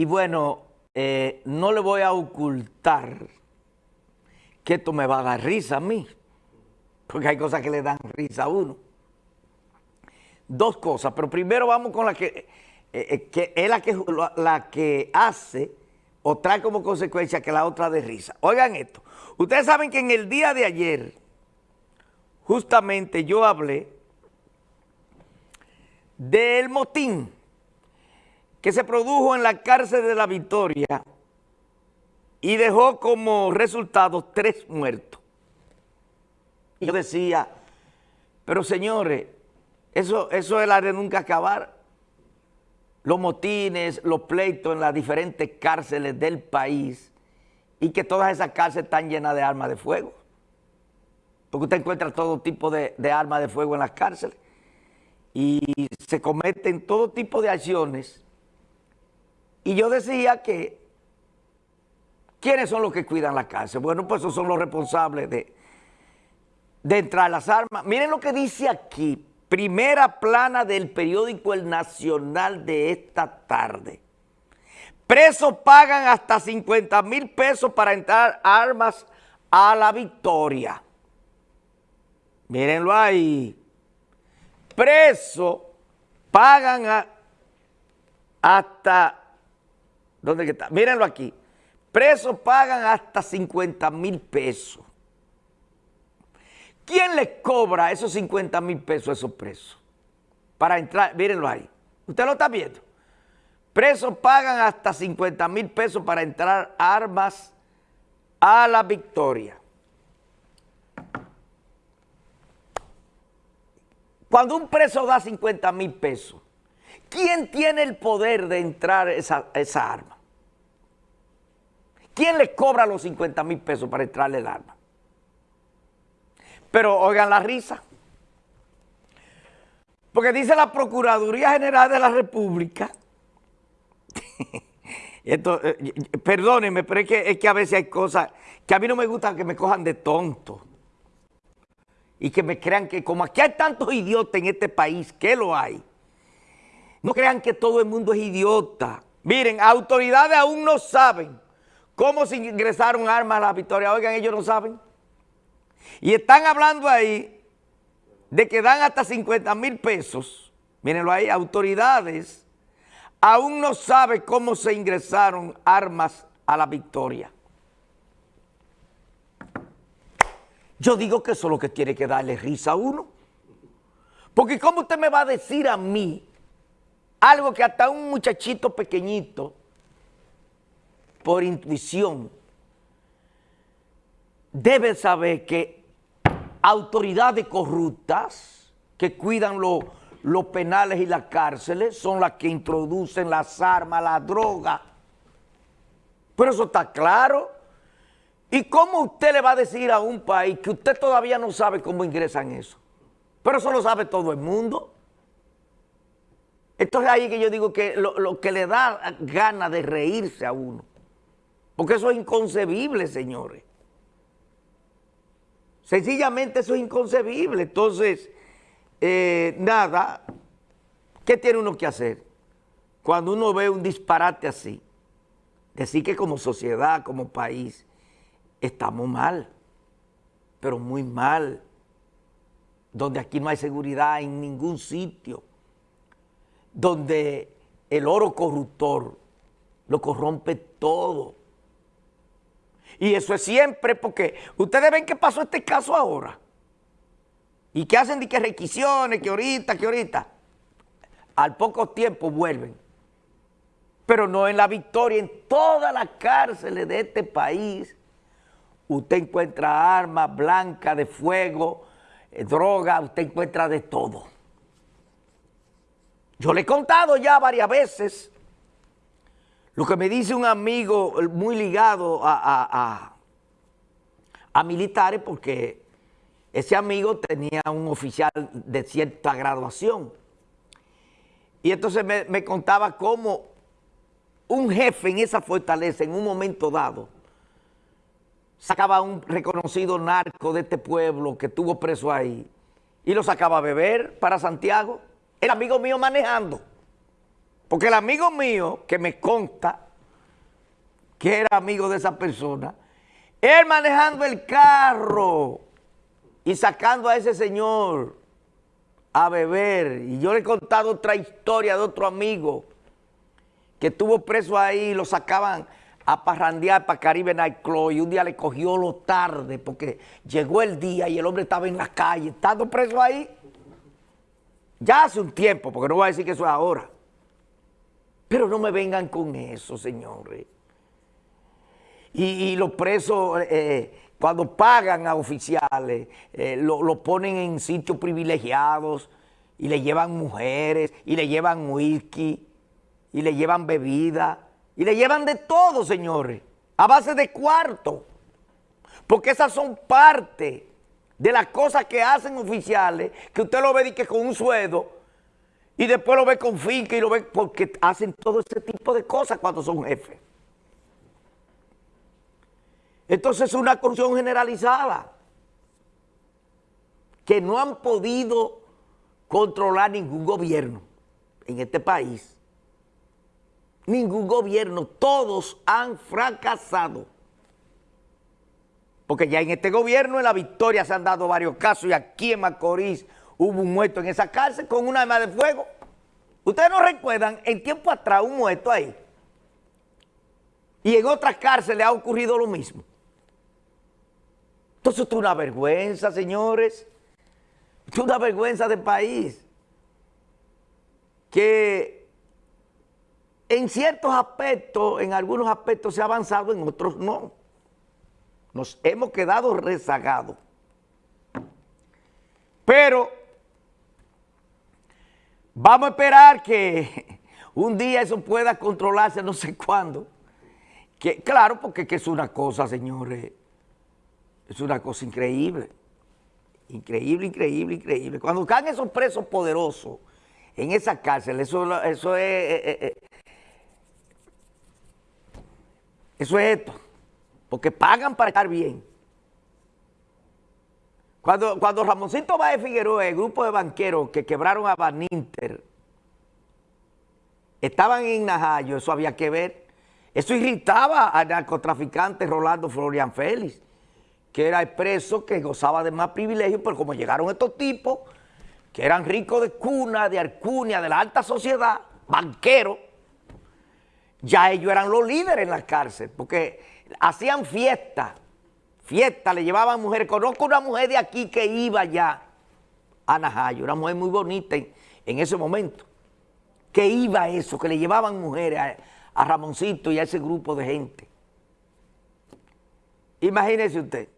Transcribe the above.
Y bueno, eh, no le voy a ocultar que esto me va a dar risa a mí, porque hay cosas que le dan risa a uno. Dos cosas, pero primero vamos con la que, eh, eh, que es la que, la que hace o trae como consecuencia que la otra de risa. Oigan esto, ustedes saben que en el día de ayer, justamente yo hablé del motín que se produjo en la cárcel de la Victoria y dejó como resultado tres muertos. Y yo decía, pero señores, eso, eso es la de nunca acabar. Los motines, los pleitos en las diferentes cárceles del país y que todas esas cárceles están llenas de armas de fuego. Porque usted encuentra todo tipo de, de armas de fuego en las cárceles y se cometen todo tipo de acciones y yo decía que, ¿quiénes son los que cuidan la cárcel? Bueno, pues esos son los responsables de, de entrar las armas. Miren lo que dice aquí, primera plana del periódico El Nacional de esta tarde. Presos pagan hasta 50 mil pesos para entrar armas a la victoria. Mírenlo ahí. Presos pagan hasta ¿Dónde está? Mírenlo aquí. Presos pagan hasta 50 mil pesos. ¿Quién les cobra esos 50 mil pesos a esos presos? Para entrar, mírenlo ahí. ¿Usted lo está viendo? Presos pagan hasta 50 mil pesos para entrar armas a la victoria. Cuando un preso da 50 mil pesos, ¿Quién tiene el poder de entrar esa, arma? ¿Quién le cobra los 50 mil pesos para entrarle el arma? Pero oigan la risa. Porque dice la Procuraduría General de la República, esto, eh, perdónenme, pero es que, es que a veces hay cosas que a mí no me gusta que me cojan de tonto. Y que me crean que como aquí hay tantos idiotas en este país, que lo hay, no crean que todo el mundo es idiota. Miren, autoridades aún no saben cómo se ingresaron armas a la victoria. Oigan, ellos no saben. Y están hablando ahí de que dan hasta 50 mil pesos. Mírenlo ahí, autoridades aún no saben cómo se ingresaron armas a la victoria. Yo digo que eso es lo que tiene que darle risa a uno. Porque ¿cómo usted me va a decir a mí algo que hasta un muchachito pequeñito, por intuición, debe saber que autoridades corruptas que cuidan los penales y las cárceles son las que introducen las armas, la droga. Pero eso está claro. ¿Y cómo usted le va a decir a un país que usted todavía no sabe cómo ingresan eso? Pero eso lo sabe todo el mundo. Esto es ahí que yo digo que lo, que le da ganas de reírse a uno. Porque eso es inconcebible, señores. Sencillamente eso es inconcebible. Entonces, eh, nada, ¿qué tiene uno que hacer? Cuando uno ve un disparate así, decir que como sociedad, como país, estamos mal, pero muy mal, donde aquí no hay seguridad en ningún sitio donde el oro corruptor lo corrompe todo. Y eso es siempre porque ustedes ven que pasó este caso ahora. Y que hacen de que requisiciones, que ahorita, que ahorita. Al poco tiempo vuelven. Pero no en la victoria, en todas las cárceles de este país. Usted encuentra armas blancas de fuego, eh, droga, usted encuentra de todo. Yo le he contado ya varias veces lo que me dice un amigo muy ligado a, militares porque ese amigo tenía un oficial de cierta graduación. Y entonces me, me, contaba cómo un jefe en esa fortaleza, en un momento dado, sacaba a un reconocido narco de este pueblo que estuvo preso ahí y lo sacaba a beber para Santiago el amigo mío manejando. Porque el amigo mío, que me consta, que era amigo de esa persona, él manejando el carro y sacando a ese señor a beber. Y yo le he contado otra historia de otro amigo que estuvo preso ahí lo sacaban a parrandear para Caribe Nightclub y un día le cogió lo tarde porque llegó el día y el hombre estaba en la calle, estando preso ahí. Ya hace un tiempo, porque no voy a decir que eso es ahora. Pero no me vengan con eso, señores. Y, los presos, eh, cuando pagan a oficiales, eh, lo, ponen en sitios privilegiados y le llevan mujeres, y le llevan whisky, y le llevan bebida, y le llevan de todo, señores, a base de cuarto. Porque esas son parte de las cosas que hacen oficiales, que usted lo ve que con un sueldo, y después lo ve con finca y lo ve porque hacen todo ese tipo de cosas cuando son jefes. Entonces es una corrupción generalizada que no han podido controlar ningún gobierno en este país. Ningún gobierno, todos han fracasado. Porque ya en este gobierno, en la victoria, se han dado varios casos y aquí en Macorís hubo un muerto en esa cárcel con una arma de fuego. Ustedes no recuerdan, en tiempo atrás un muerto ahí. Y en otras cárceles ha ocurrido lo mismo. Entonces esto es una vergüenza, señores. Esto es una vergüenza del país. Que en ciertos aspectos, en algunos aspectos se ha avanzado, en otros no. Nos hemos quedado rezagados. Pero vamos a esperar que un día eso pueda controlarse, no sé cuándo. Que, claro, porque es una cosa, señores, es una cosa increíble. Increíble, increíble, increíble. Cuando caen esos presos poderosos en esa cárcel, eso, eso es... Eh, eh, eh, eso es esto. Porque pagan para estar bien. Cuando, cuando Ramoncito de Figueroa, el grupo de banqueros que quebraron a Baninter, estaban en Najayo, eso había que ver. Eso irritaba al narcotraficante Rolando Florian Félix que era el preso que gozaba de más privilegios, pero como llegaron estos tipos, que eran ricos de cuna, de arcunia, de la alta sociedad, banqueros, ya ellos eran los líderes en la cárcel, porque hacían fiesta, fiesta, le llevaban mujeres. Conozco una mujer de aquí que iba ya a Najayo, una mujer muy bonita en, ese momento, que iba a eso, que le llevaban mujeres a, a Ramoncito y a ese grupo de gente. Imagínese usted.